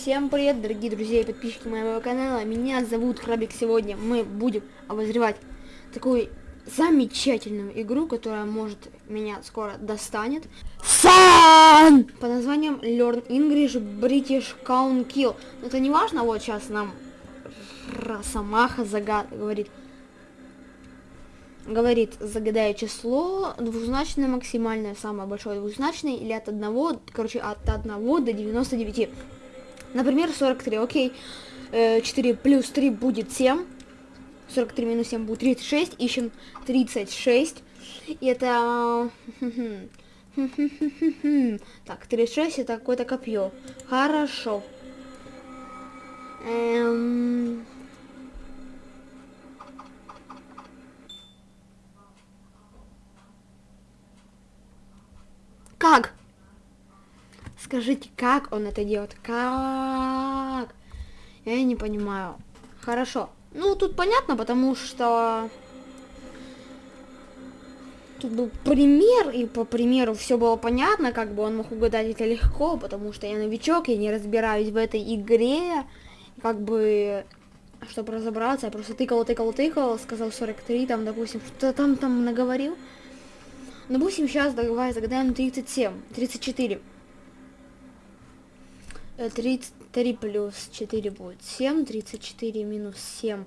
Всем привет, дорогие друзья и подписчики моего канала. Меня зовут Крабик. Сегодня мы будем обозревать такую замечательную игру, которая может меня скоро достанет. Сан! По названием Learn English British Count Kill. Но это не важно, вот сейчас нам Росомаха загад говорит. Говорит, загадая число, двузначное максимальное, самое большое двузначное, или от 1, короче, от 1 до 99. Например, 43, окей. 4 э, плюс 3 будет 7. 43 минус 7 будет 36. Ищем 36. И это... Так, 36 это какое-то копье. Хорошо. Эм... Как? Скажите, как он это делает? Как? Я не понимаю. Хорошо. Ну, тут понятно, потому что... Тут был пример, и по примеру все было понятно, как бы он мог угадать это легко, потому что я новичок, я не разбираюсь в этой игре. Как бы, чтобы разобраться, я просто тыкал, тыкал, тыкал, сказал 43, там, допустим, что там там наговорил. Допустим, сейчас давай загадаем 37, 34. 33 плюс 4 будет 7, 34 минус 7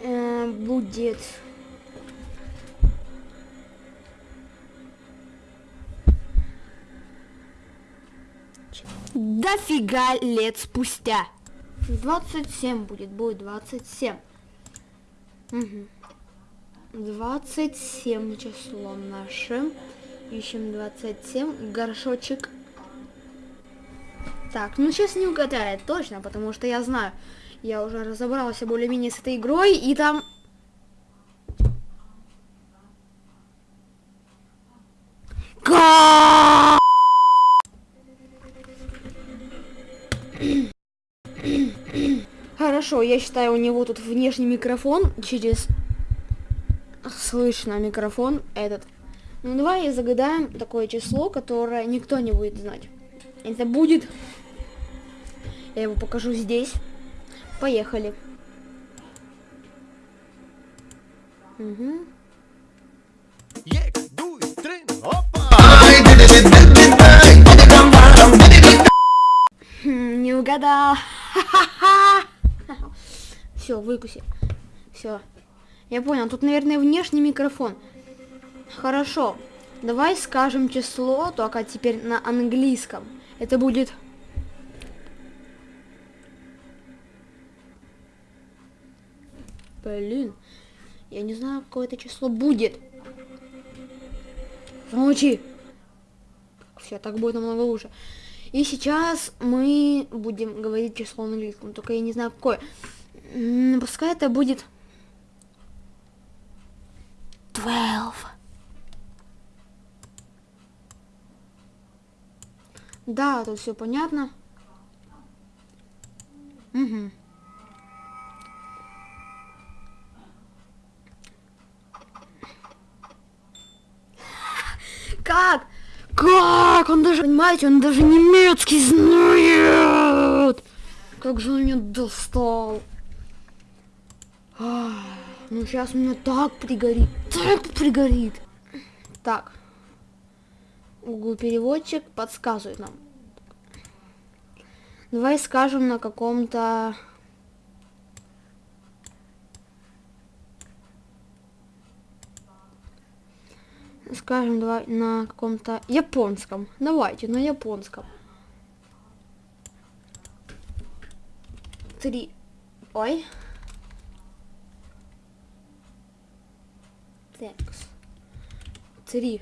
э, будет... Дофига лет спустя. 27 будет, будет 27. Угу. 27 число наше. Ищем 27. Горшочек так, ну сейчас не угадает точно, потому что я знаю. Я уже разобрался более-менее с этой игрой, и там... Хорошо, я считаю, у него тут внешний микрофон через... Слышно микрофон этот. Ну давай загадаем такое число, которое никто не будет знать. Это будет я его покажу здесь. Поехали. Угу. Не угадал. Все, выкуси. Все. Я понял. Тут, наверное, внешний микрофон. Хорошо. Давай скажем число, только теперь на английском. Это будет Блин. Я не знаю, какое это число будет. Замолчи. Все, так будет намного лучше. И сейчас мы будем говорить число на английском, только я не знаю какое. Пускай это будет 12. Да, тут все понятно. Угу. Как? Как? Он даже, понимаете, он даже немецкий знает. Как же он меня достал. Ну сейчас меня так пригорит, так пригорит. Так. Google переводчик подсказывает нам. Давай скажем на каком-то скажем, давай на каком-то японском. Давайте, на японском. Три. Ой. Текс. Три.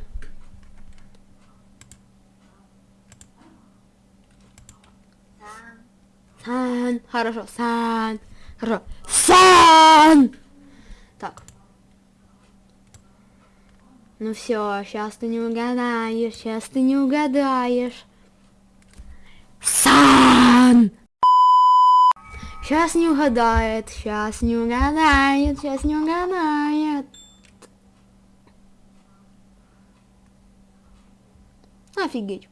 Сан. Хорошо. Сан. Хорошо. Сан. Так. Ну все, сейчас ты не угадаешь, сейчас ты не угадаешь. Сан! Сейчас не угадает, сейчас не угадает, сейчас не угадает. Офигеть.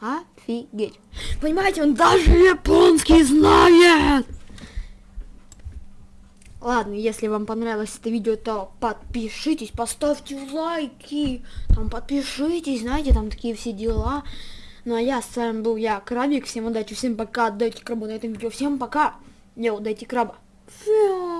Офигеть. Понимаете, он даже японский знает. Ладно, если вам понравилось это видео, то подпишитесь, поставьте лайки, там подпишитесь, знаете, там такие все дела. Ну а я с вами был я, Крабик, всем удачи, всем пока, дайте крабу на этом видео, всем пока, не дайте краба. Фиа.